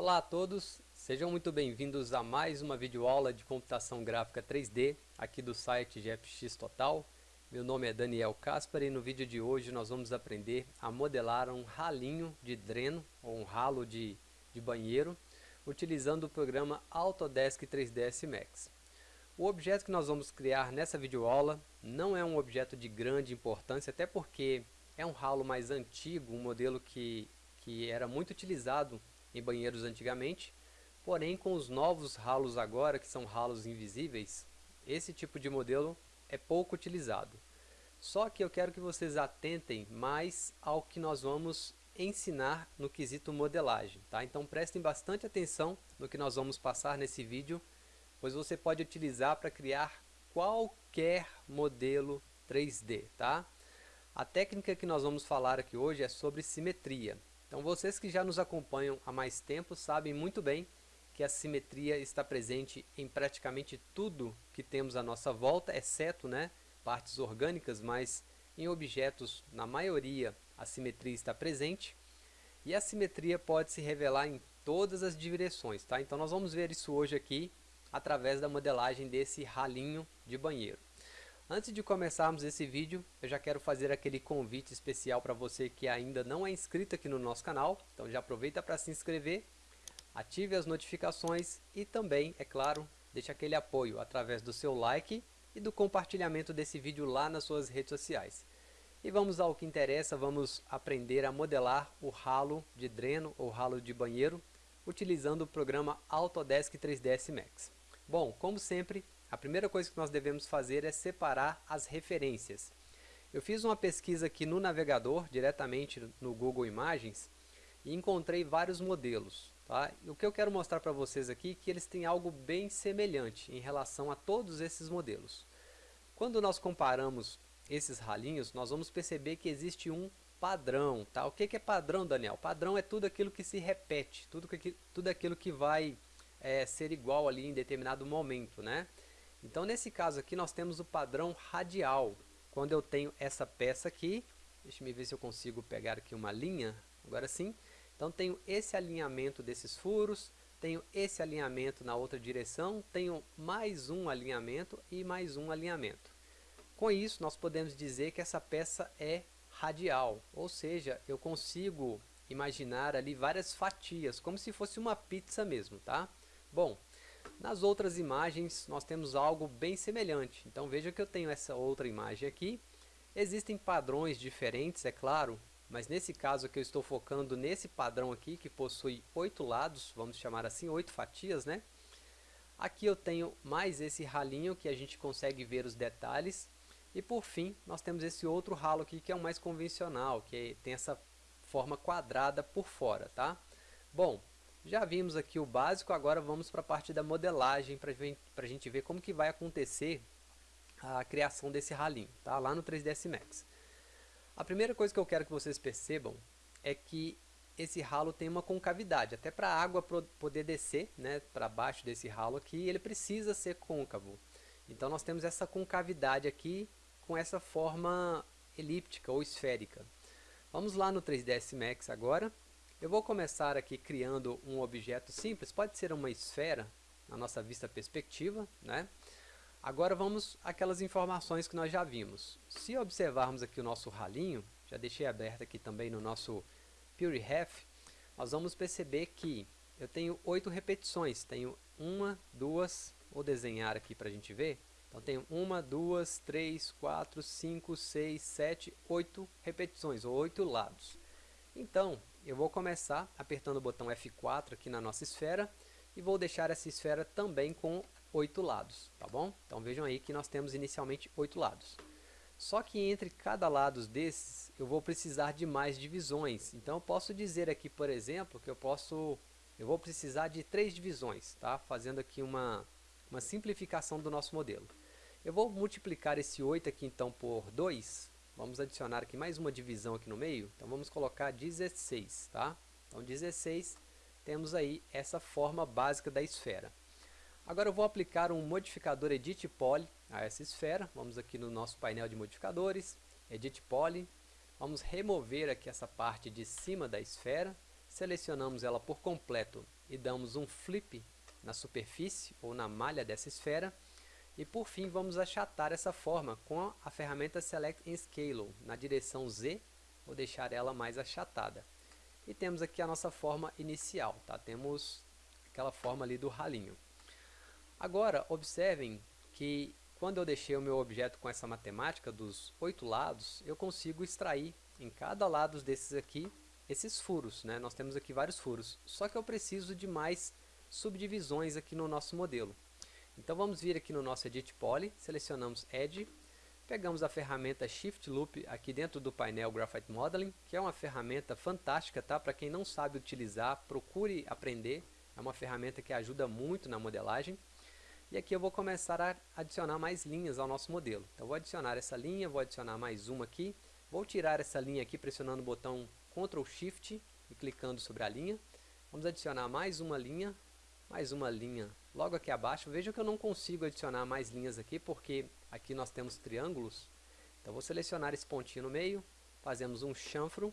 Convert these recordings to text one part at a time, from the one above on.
Olá a todos, sejam muito bem-vindos a mais uma videoaula de computação gráfica 3D aqui do site GFX Total. Meu nome é Daniel Caspar e no vídeo de hoje nós vamos aprender a modelar um ralinho de dreno ou um ralo de, de banheiro utilizando o programa Autodesk 3ds Max. O objeto que nós vamos criar nessa videoaula não é um objeto de grande importância, até porque é um ralo mais antigo, um modelo que, que era muito utilizado em banheiros antigamente, porém com os novos ralos agora, que são ralos invisíveis, esse tipo de modelo é pouco utilizado. Só que eu quero que vocês atentem mais ao que nós vamos ensinar no quesito modelagem. Tá? Então prestem bastante atenção no que nós vamos passar nesse vídeo, pois você pode utilizar para criar qualquer modelo 3D. Tá? A técnica que nós vamos falar aqui hoje é sobre simetria. Então vocês que já nos acompanham há mais tempo sabem muito bem que a simetria está presente em praticamente tudo que temos à nossa volta, exceto né, partes orgânicas, mas em objetos, na maioria, a simetria está presente. E a simetria pode se revelar em todas as direções, tá? Então nós vamos ver isso hoje aqui, através da modelagem desse ralinho de banheiro. Antes de começarmos esse vídeo, eu já quero fazer aquele convite especial para você que ainda não é inscrito aqui no nosso canal. Então já aproveita para se inscrever, ative as notificações e também, é claro, deixe aquele apoio através do seu like e do compartilhamento desse vídeo lá nas suas redes sociais. E vamos ao que interessa, vamos aprender a modelar o ralo de dreno ou ralo de banheiro utilizando o programa Autodesk 3ds Max. Bom, como sempre, a primeira coisa que nós devemos fazer é separar as referências. Eu fiz uma pesquisa aqui no navegador, diretamente no Google Imagens, e encontrei vários modelos. Tá? E o que eu quero mostrar para vocês aqui é que eles têm algo bem semelhante em relação a todos esses modelos. Quando nós comparamos esses ralinhos, nós vamos perceber que existe um padrão. Tá? O que é padrão, Daniel? Padrão é tudo aquilo que se repete, tudo, que, tudo aquilo que vai é, ser igual ali em determinado momento. Né? Então nesse caso aqui nós temos o padrão radial. Quando eu tenho essa peça aqui, deixa eu ver se eu consigo pegar aqui uma linha, agora sim. Então tenho esse alinhamento desses furos, tenho esse alinhamento na outra direção, tenho mais um alinhamento e mais um alinhamento. Com isso nós podemos dizer que essa peça é radial, ou seja, eu consigo imaginar ali várias fatias, como se fosse uma pizza mesmo, tá? Bom, nas outras imagens nós temos algo bem semelhante. Então veja que eu tenho essa outra imagem aqui. Existem padrões diferentes, é claro, mas nesse caso que eu estou focando nesse padrão aqui, que possui oito lados, vamos chamar assim, oito fatias, né? Aqui eu tenho mais esse ralinho que a gente consegue ver os detalhes. E por fim, nós temos esse outro ralo aqui que é o mais convencional, que tem essa forma quadrada por fora, tá? Bom, já vimos aqui o básico, agora vamos para a parte da modelagem para a gente ver como que vai acontecer a criação desse ralinho, tá? lá no 3ds Max. A primeira coisa que eu quero que vocês percebam é que esse ralo tem uma concavidade, até para a água poder descer né, para baixo desse ralo aqui, ele precisa ser côncavo. Então nós temos essa concavidade aqui com essa forma elíptica ou esférica. Vamos lá no 3ds Max agora eu vou começar aqui criando um objeto simples, pode ser uma esfera, na nossa vista perspectiva, né? Agora vamos aquelas informações que nós já vimos. Se observarmos aqui o nosso ralinho, já deixei aberto aqui também no nosso PureRef, nós vamos perceber que eu tenho oito repetições. Tenho uma, duas, vou desenhar aqui para a gente ver. Então tenho uma, duas, três, quatro, cinco, seis, sete, oito repetições, ou oito lados. Então, eu vou começar apertando o botão F4 aqui na nossa esfera e vou deixar essa esfera também com oito lados, tá bom? Então vejam aí que nós temos inicialmente oito lados. Só que entre cada lado desses eu vou precisar de mais divisões. Então eu posso dizer aqui, por exemplo, que eu posso eu vou precisar de três divisões, tá? Fazendo aqui uma uma simplificação do nosso modelo. Eu vou multiplicar esse 8 aqui então por 2 Vamos adicionar aqui mais uma divisão aqui no meio. Então vamos colocar 16, tá? Então 16, temos aí essa forma básica da esfera. Agora eu vou aplicar um modificador Edit Poly a essa esfera. Vamos aqui no nosso painel de modificadores, Edit Poly. Vamos remover aqui essa parte de cima da esfera. selecionamos ela por completo e damos um flip na superfície ou na malha dessa esfera. E por fim vamos achatar essa forma com a ferramenta Select and Scale na direção Z, vou deixar ela mais achatada. E temos aqui a nossa forma inicial, tá? temos aquela forma ali do ralinho. Agora observem que quando eu deixei o meu objeto com essa matemática dos oito lados, eu consigo extrair em cada lado desses aqui esses furos. Né? Nós temos aqui vários furos, só que eu preciso de mais subdivisões aqui no nosso modelo. Então vamos vir aqui no nosso Edit Poly, selecionamos Edge, pegamos a ferramenta Shift Loop aqui dentro do painel Graphite Modeling, que é uma ferramenta fantástica, tá? Para quem não sabe utilizar, procure aprender. É uma ferramenta que ajuda muito na modelagem. E aqui eu vou começar a adicionar mais linhas ao nosso modelo. Então vou adicionar essa linha, vou adicionar mais uma aqui. Vou tirar essa linha aqui pressionando o botão Ctrl Shift e clicando sobre a linha. Vamos adicionar mais uma linha, mais uma linha logo aqui abaixo. Veja que eu não consigo adicionar mais linhas aqui, porque aqui nós temos triângulos. Então vou selecionar esse pontinho no meio, fazemos um chanfro.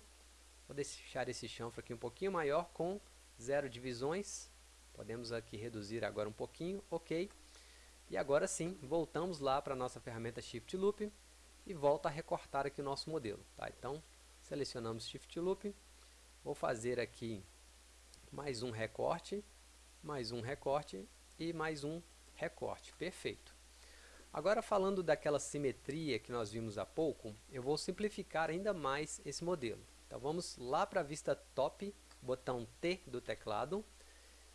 Vou deixar esse chanfro aqui um pouquinho maior com zero divisões. Podemos aqui reduzir agora um pouquinho, ok. E agora sim, voltamos lá para a nossa ferramenta Shift Loop e volta a recortar aqui o nosso modelo. Tá? Então, selecionamos Shift Loop, vou fazer aqui mais um recorte, mais um recorte e mais um recorte. Perfeito. Agora falando daquela simetria que nós vimos há pouco, eu vou simplificar ainda mais esse modelo. Então vamos lá para a vista top, botão T do teclado,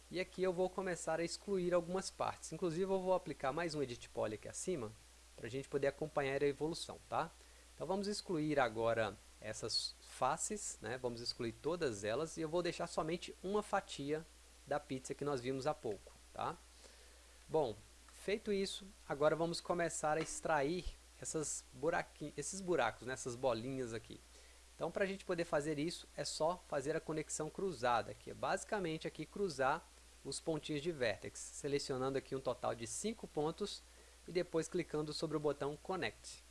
e aqui eu vou começar a excluir algumas partes. Inclusive eu vou aplicar mais um Edit Poly aqui acima, para a gente poder acompanhar a evolução. Tá? Então vamos excluir agora essas faces, né? vamos excluir todas elas, e eu vou deixar somente uma fatia da pizza que nós vimos há pouco. Tá? Bom, feito isso, agora vamos começar a extrair essas esses buracos, né, essas bolinhas aqui. Então, para a gente poder fazer isso, é só fazer a conexão cruzada, que é basicamente aqui cruzar os pontinhos de vértex, selecionando aqui um total de 5 pontos e depois clicando sobre o botão Connect.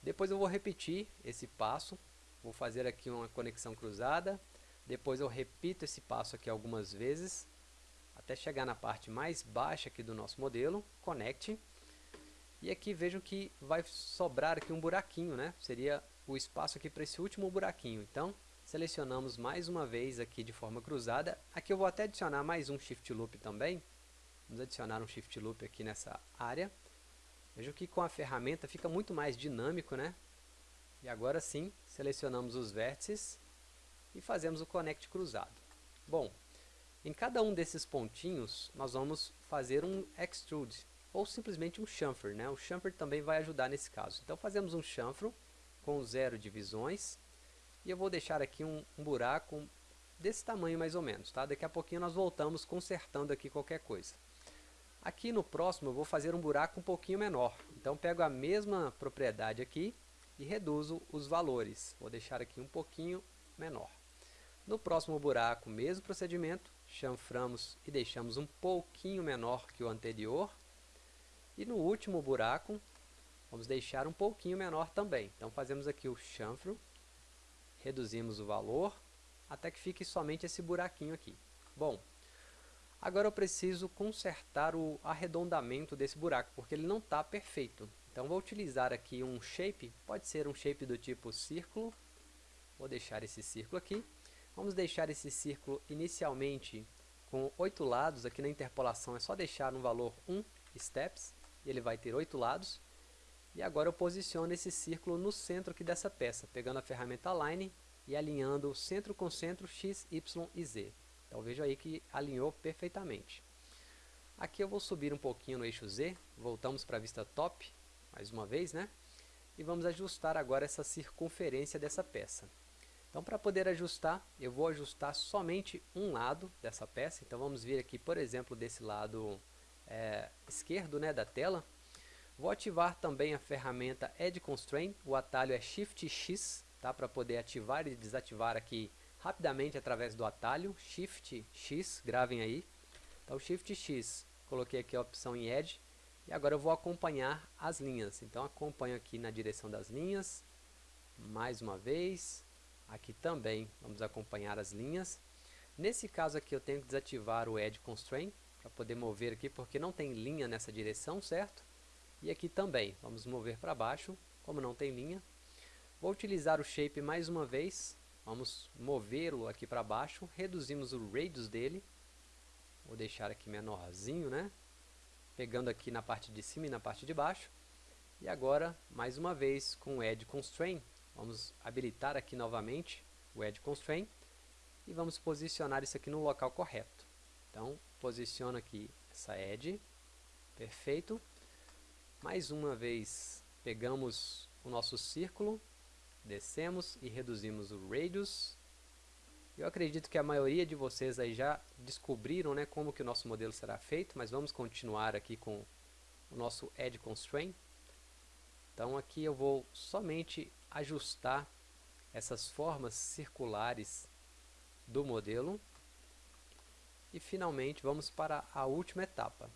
Depois eu vou repetir esse passo, vou fazer aqui uma conexão cruzada, depois eu repito esse passo aqui algumas vezes, até chegar na parte mais baixa aqui do nosso modelo, Connect. E aqui vejam que vai sobrar aqui um buraquinho, né? Seria o espaço aqui para esse último buraquinho. Então, selecionamos mais uma vez aqui de forma cruzada. Aqui eu vou até adicionar mais um Shift Loop também. Vamos adicionar um Shift Loop aqui nessa área. Vejam que com a ferramenta fica muito mais dinâmico, né? E agora sim, selecionamos os vértices e fazemos o Connect cruzado. Bom, em cada um desses pontinhos, nós vamos fazer um extrude, ou simplesmente um chamfer. Né? O chamfer também vai ajudar nesse caso. Então fazemos um chanfro com zero divisões, e eu vou deixar aqui um, um buraco desse tamanho mais ou menos. Tá? Daqui a pouquinho nós voltamos consertando aqui qualquer coisa. Aqui no próximo eu vou fazer um buraco um pouquinho menor. Então pego a mesma propriedade aqui e reduzo os valores. Vou deixar aqui um pouquinho menor. No próximo buraco, mesmo procedimento, chanframos e deixamos um pouquinho menor que o anterior. E no último buraco, vamos deixar um pouquinho menor também. Então fazemos aqui o chanfro, reduzimos o valor, até que fique somente esse buraquinho aqui. Bom, agora eu preciso consertar o arredondamento desse buraco, porque ele não está perfeito. Então vou utilizar aqui um shape, pode ser um shape do tipo círculo, vou deixar esse círculo aqui, Vamos deixar esse círculo inicialmente com oito lados, aqui na interpolação é só deixar um valor 1 steps, e ele vai ter oito lados. E agora eu posiciono esse círculo no centro aqui dessa peça, pegando a ferramenta Align e alinhando centro com centro X, Y e Z. Então veja aí que alinhou perfeitamente. Aqui eu vou subir um pouquinho no eixo Z, voltamos para a vista top, mais uma vez, né? E vamos ajustar agora essa circunferência dessa peça. Então, para poder ajustar, eu vou ajustar somente um lado dessa peça. Então, vamos vir aqui, por exemplo, desse lado é, esquerdo né, da tela. Vou ativar também a ferramenta Edge Constraint. O atalho é Shift X, tá, para poder ativar e desativar aqui rapidamente através do atalho. Shift X, gravem aí. Então, Shift X, coloquei aqui a opção em Edge. E agora eu vou acompanhar as linhas. Então, acompanho aqui na direção das linhas. Mais uma vez Aqui também vamos acompanhar as linhas. Nesse caso aqui eu tenho que desativar o Edge Constraint para poder mover aqui, porque não tem linha nessa direção, certo? E aqui também, vamos mover para baixo, como não tem linha. Vou utilizar o Shape mais uma vez, vamos movê-lo aqui para baixo, reduzimos o radius dele, vou deixar aqui menorzinho, né? Pegando aqui na parte de cima e na parte de baixo. E agora, mais uma vez, com o Edge Constraint, vamos habilitar aqui novamente o Edge Constraint e vamos posicionar isso aqui no local correto. Então, posiciono aqui essa edge, perfeito. Mais uma vez, pegamos o nosso círculo, descemos e reduzimos o radius. Eu acredito que a maioria de vocês aí já descobriram né, como que o nosso modelo será feito, mas vamos continuar aqui com o nosso Edge Constraint. Então aqui eu vou somente ajustar essas formas circulares do modelo. E finalmente vamos para a última etapa.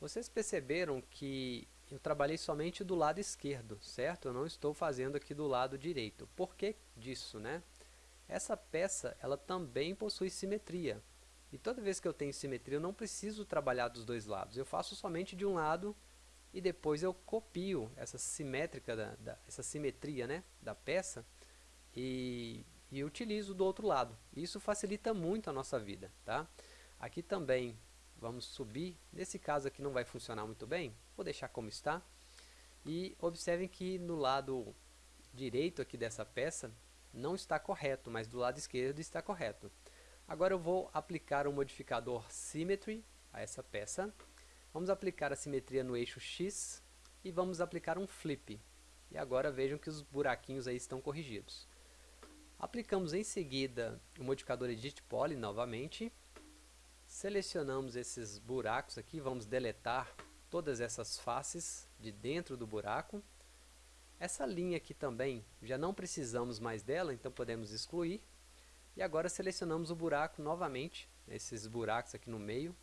Vocês perceberam que eu trabalhei somente do lado esquerdo, certo? Eu não estou fazendo aqui do lado direito. Por que disso, né? Essa peça, ela também possui simetria. E toda vez que eu tenho simetria, eu não preciso trabalhar dos dois lados. Eu faço somente de um lado e depois eu copio essa simétrica, da, da essa simetria né, da peça e e utilizo do outro lado. Isso facilita muito a nossa vida, tá? Aqui também vamos subir. Nesse caso aqui não vai funcionar muito bem, vou deixar como está. E observem que no lado direito aqui dessa peça não está correto, mas do lado esquerdo está correto. Agora eu vou aplicar o modificador Symmetry a essa peça. Vamos aplicar a simetria no eixo X e vamos aplicar um Flip. E agora vejam que os buraquinhos aí estão corrigidos. Aplicamos em seguida o modificador Edit Poly novamente. Selecionamos esses buracos aqui, vamos deletar todas essas faces de dentro do buraco. Essa linha aqui também, já não precisamos mais dela, então podemos excluir. E agora selecionamos o buraco novamente, esses buracos aqui no meio.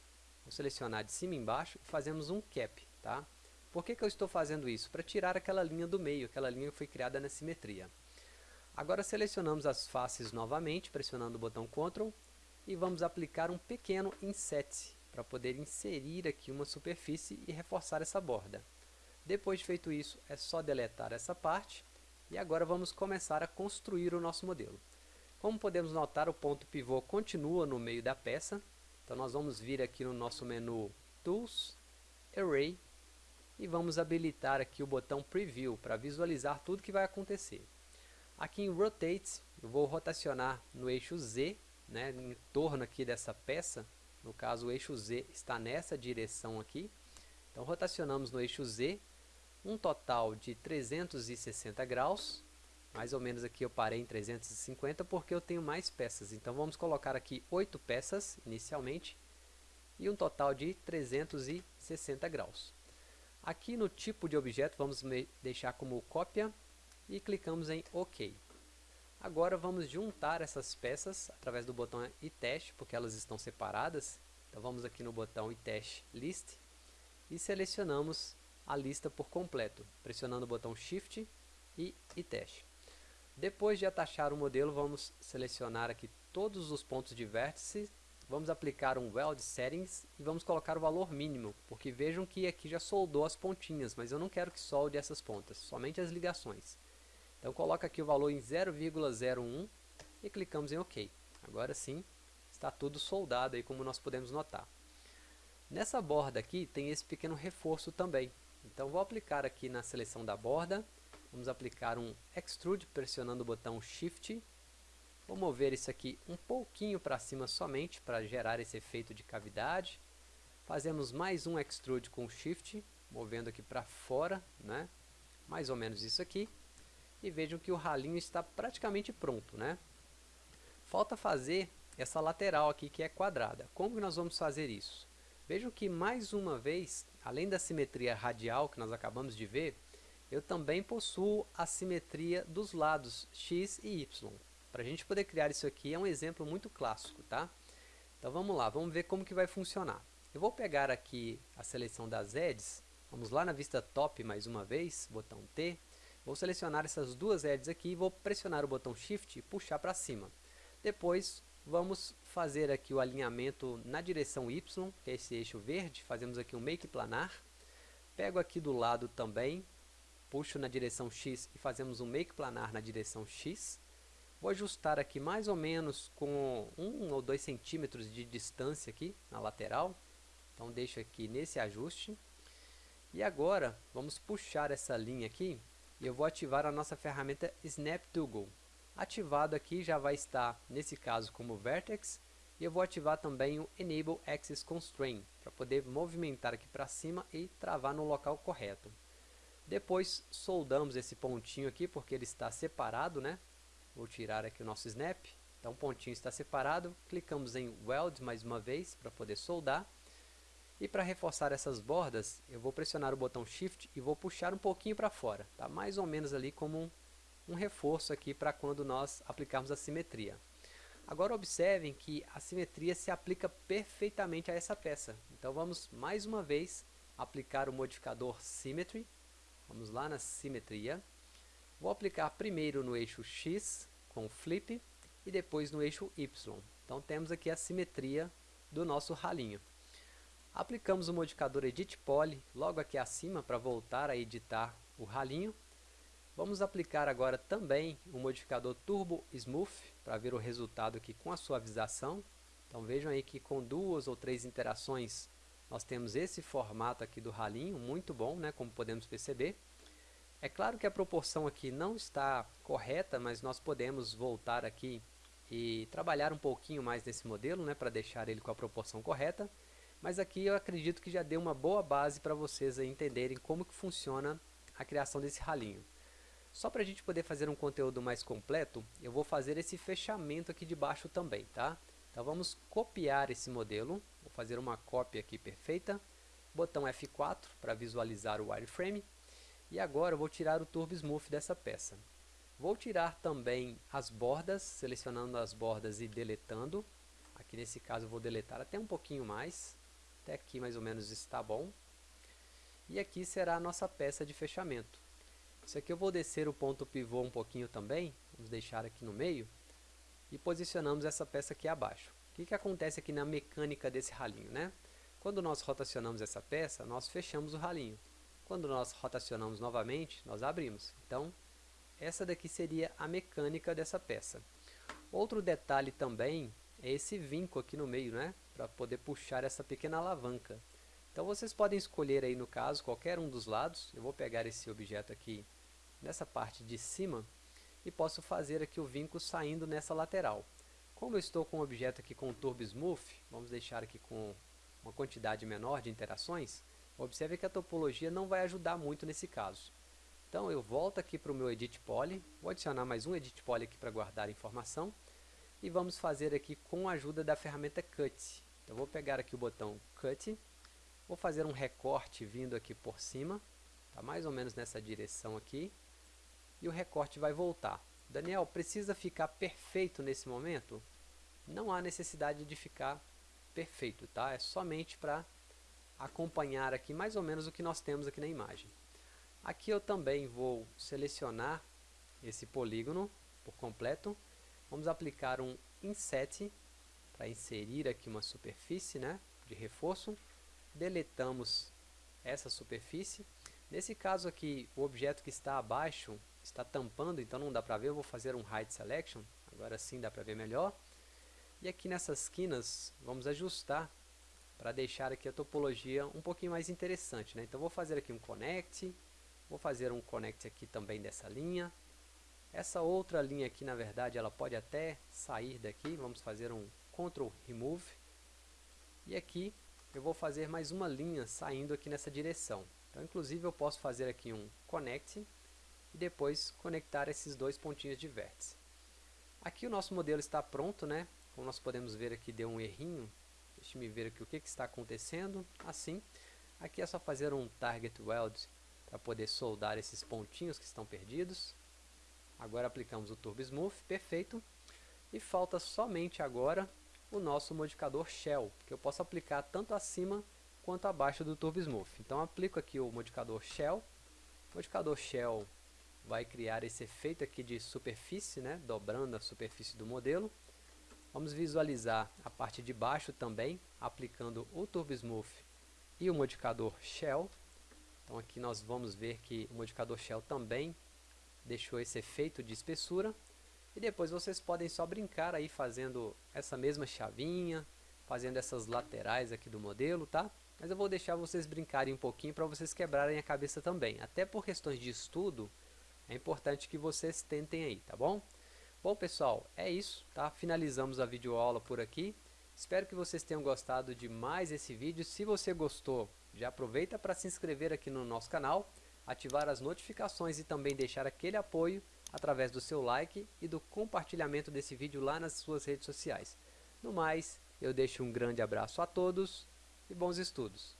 Vou selecionar de cima e embaixo e fazemos um cap. Tá? Por que, que eu estou fazendo isso? Para tirar aquela linha do meio, aquela linha que foi criada na simetria. Agora selecionamos as faces novamente, pressionando o botão Ctrl e vamos aplicar um pequeno inset para poder inserir aqui uma superfície e reforçar essa borda. Depois de feito isso, é só deletar essa parte e agora vamos começar a construir o nosso modelo. Como podemos notar, o ponto pivô continua no meio da peça, então nós vamos vir aqui no nosso menu Tools, Array e vamos habilitar aqui o botão Preview para visualizar tudo que vai acontecer. Aqui em Rotate, eu vou rotacionar no eixo Z, né, em torno aqui dessa peça. No caso, o eixo Z está nessa direção aqui. Então, rotacionamos no eixo Z, um total de 360 graus. Mais ou menos aqui eu parei em 350 porque eu tenho mais peças. Então, vamos colocar aqui 8 peças inicialmente e um total de 360 graus. Aqui no tipo de objeto, vamos deixar como cópia e clicamos em OK. Agora vamos juntar essas peças através do botão iTest, porque elas estão separadas. Então vamos aqui no botão iTest List e selecionamos a lista por completo, pressionando o botão Shift e iTest. Depois de atachar o modelo, vamos selecionar aqui todos os pontos de vértice, vamos aplicar um Weld Settings e vamos colocar o valor mínimo, porque vejam que aqui já soldou as pontinhas, mas eu não quero que solde essas pontas, somente as ligações. Então coloca aqui o valor em 0,01 e clicamos em OK. Agora sim, está tudo soldado aí como nós podemos notar. Nessa borda aqui tem esse pequeno reforço também. Então vou aplicar aqui na seleção da borda, vamos aplicar um Extrude pressionando o botão Shift. Vou mover isso aqui um pouquinho para cima somente para gerar esse efeito de cavidade. Fazemos mais um Extrude com Shift, movendo aqui para fora, né? mais ou menos isso aqui e vejam que o ralinho está praticamente pronto, né? Falta fazer essa lateral aqui que é quadrada. Como que nós vamos fazer isso? Vejam que mais uma vez, além da simetria radial que nós acabamos de ver, eu também possuo a simetria dos lados x e y. Para a gente poder criar isso aqui é um exemplo muito clássico, tá? Então vamos lá, vamos ver como que vai funcionar. Eu vou pegar aqui a seleção das edges, vamos lá na vista top mais uma vez, botão T, Vou selecionar essas duas edges aqui e vou pressionar o botão Shift e puxar para cima. Depois vamos fazer aqui o alinhamento na direção Y, que é esse eixo verde, fazemos aqui um make planar, pego aqui do lado também, puxo na direção X e fazemos um make planar na direção X, vou ajustar aqui mais ou menos com 1 ou 2 centímetros de distância aqui na lateral, então deixo aqui nesse ajuste, e agora vamos puxar essa linha aqui, e eu vou ativar a nossa ferramenta Snap Toggle, Ativado aqui já vai estar, nesse caso, como Vertex. E eu vou ativar também o Enable Axis Constraint, para poder movimentar aqui para cima e travar no local correto. Depois soldamos esse pontinho aqui, porque ele está separado, né? Vou tirar aqui o nosso snap. Então o pontinho está separado. Clicamos em Weld mais uma vez, para poder soldar. E para reforçar essas bordas, eu vou pressionar o botão Shift e vou puxar um pouquinho para fora. Tá? Mais ou menos ali como um um reforço aqui para quando nós aplicarmos a simetria. Agora observem que a simetria se aplica perfeitamente a essa peça. Então vamos mais uma vez aplicar o modificador Symmetry. Vamos lá na simetria. Vou aplicar primeiro no eixo X com Flip e depois no eixo Y. Então temos aqui a simetria do nosso ralinho. Aplicamos o modificador Edit Poly logo aqui acima para voltar a editar o ralinho Vamos aplicar agora também o modificador Turbo Smooth para ver o resultado aqui com a suavização. Então vejam aí que com duas ou três interações nós temos esse formato aqui do ralinho, muito bom, né, como podemos perceber. É claro que a proporção aqui não está correta, mas nós podemos voltar aqui e trabalhar um pouquinho mais nesse modelo, né, para deixar ele com a proporção correta. Mas aqui eu acredito que já deu uma boa base para vocês entenderem como que funciona a criação desse ralinho. Só para a gente poder fazer um conteúdo mais completo, eu vou fazer esse fechamento aqui de baixo também, tá? Então vamos copiar esse modelo, vou fazer uma cópia aqui perfeita, botão F4 para visualizar o wireframe, e agora eu vou tirar o Turbo Smooth dessa peça. Vou tirar também as bordas, selecionando as bordas e deletando. Aqui nesse caso eu vou deletar até um pouquinho mais, até aqui mais ou menos está bom. E aqui será a nossa peça de fechamento. Isso aqui eu vou descer o ponto pivô um pouquinho também, vamos deixar aqui no meio, e posicionamos essa peça aqui abaixo. O que, que acontece aqui na mecânica desse ralinho? Né? Quando nós rotacionamos essa peça, nós fechamos o ralinho. Quando nós rotacionamos novamente, nós abrimos. Então, essa daqui seria a mecânica dessa peça. Outro detalhe também é esse vinco aqui no meio, né? para poder puxar essa pequena alavanca. Então vocês podem escolher aí no caso qualquer um dos lados. Eu vou pegar esse objeto aqui nessa parte de cima e posso fazer aqui o vinco saindo nessa lateral. Como eu estou com o objeto aqui com Turbo Smooth, vamos deixar aqui com uma quantidade menor de interações, observe que a topologia não vai ajudar muito nesse caso. Então eu volto aqui para o meu Edit Poly, vou adicionar mais um Edit Poly aqui para guardar a informação, e vamos fazer aqui com a ajuda da ferramenta Cut. Então vou pegar aqui o botão Cut, vou fazer um recorte vindo aqui por cima, tá mais ou menos nessa direção aqui, e o recorte vai voltar. Daniel, precisa ficar perfeito nesse momento? Não há necessidade de ficar perfeito, tá? É somente para acompanhar aqui mais ou menos o que nós temos aqui na imagem. Aqui eu também vou selecionar esse polígono por completo. Vamos aplicar um inset para inserir aqui uma superfície né, de reforço. Deletamos essa superfície. Nesse caso aqui, o objeto que está abaixo está tampando, então não dá para ver. Eu vou fazer um Hide Selection, agora sim dá para ver melhor. E aqui nessas quinas, vamos ajustar para deixar aqui a topologia um pouquinho mais interessante. Né? Então vou fazer aqui um Connect, vou fazer um Connect aqui também dessa linha. Essa outra linha aqui, na verdade, ela pode até sair daqui. Vamos fazer um Ctrl Remove. E aqui eu vou fazer mais uma linha saindo aqui nessa direção. Então, inclusive, eu posso fazer aqui um Connect e depois conectar esses dois pontinhos de vértice. Aqui o nosso modelo está pronto, né? Como nós podemos ver aqui deu um errinho. Deixe me ver aqui o que, que está acontecendo. Assim, aqui é só fazer um Target Weld para poder soldar esses pontinhos que estão perdidos. Agora aplicamos o Turbo Smooth, perfeito. E falta somente agora o nosso modificador Shell, que eu posso aplicar tanto acima quanto abaixo do Turbo Smooth. Então aplico aqui o modificador Shell. Modificador Shell vai criar esse efeito aqui de superfície, né, dobrando a superfície do modelo. Vamos visualizar a parte de baixo também, aplicando o Turbo Smooth e o modificador Shell. Então aqui nós vamos ver que o modificador Shell também deixou esse efeito de espessura. E depois vocês podem só brincar aí fazendo essa mesma chavinha, fazendo essas laterais aqui do modelo, tá? Mas eu vou deixar vocês brincarem um pouquinho para vocês quebrarem a cabeça também. Até por questões de estudo, é importante que vocês tentem aí, tá bom? Bom pessoal, é isso, tá? Finalizamos a videoaula por aqui. Espero que vocês tenham gostado de mais esse vídeo. Se você gostou, já aproveita para se inscrever aqui no nosso canal, ativar as notificações e também deixar aquele apoio através do seu like e do compartilhamento desse vídeo lá nas suas redes sociais. No mais, eu deixo um grande abraço a todos e bons estudos.